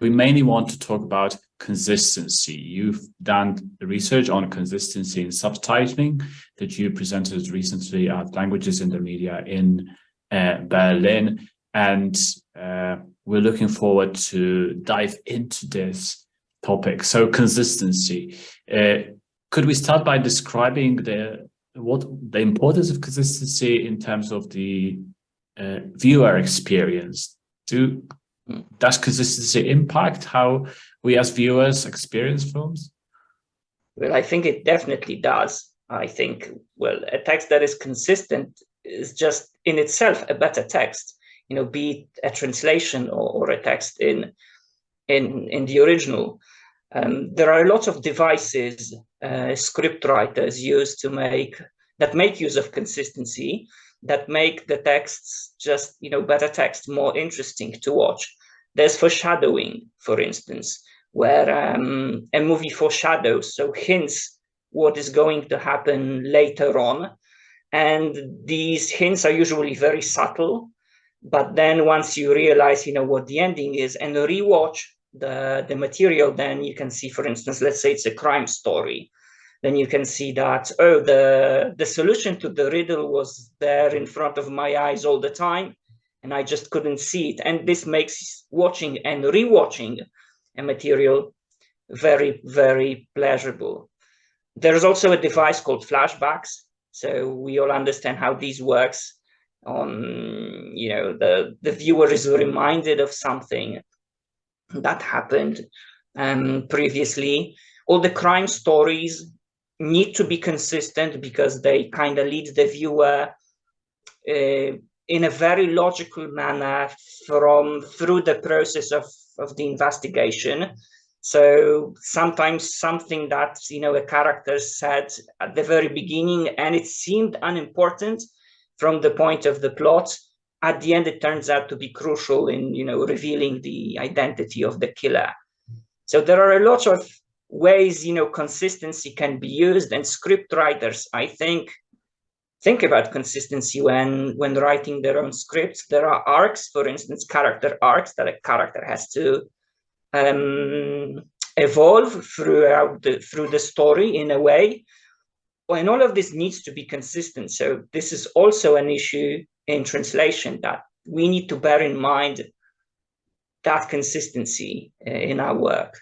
we mainly want to talk about consistency. You've done research on consistency in subtitling that you presented recently at Languages in the Media in uh, Berlin. And uh, we're looking forward to dive into this topic. So consistency. Uh, could we start by describing the what the importance of consistency in terms of the uh, viewer experience? Do does consistency impact how we as viewers experience films? Well, I think it definitely does. I think, well, a text that is consistent is just in itself a better text, you know, be it a translation or, or a text in, in, in the original. Um, there are a lot of devices uh, script writers use to make, that make use of consistency, that make the texts just, you know, better text, more interesting to watch. There's foreshadowing, for instance, where um, a movie foreshadows, so hints what is going to happen later on. And these hints are usually very subtle. But then once you realize, you know, what the ending is and rewatch the, the material, then you can see, for instance, let's say it's a crime story. Then you can see that, oh, the, the solution to the riddle was there in front of my eyes all the time and I just couldn't see it. And this makes watching and rewatching a material very, very pleasurable. There's also a device called flashbacks. So we all understand how this works on, you know, the, the viewer is reminded of something that happened um, previously. All the crime stories need to be consistent because they kind of lead the viewer uh, in a very logical manner from through the process of, of the investigation. So sometimes something that, you know, a character said at the very beginning and it seemed unimportant from the point of the plot, at the end it turns out to be crucial in, you know, revealing the identity of the killer. So there are a lot of ways, you know, consistency can be used and script writers, I think, think about consistency when when writing their own scripts. There are arcs, for instance, character arcs that a character has to um, evolve throughout the, through the story in a way. And all of this needs to be consistent. So this is also an issue in translation that we need to bear in mind that consistency uh, in our work.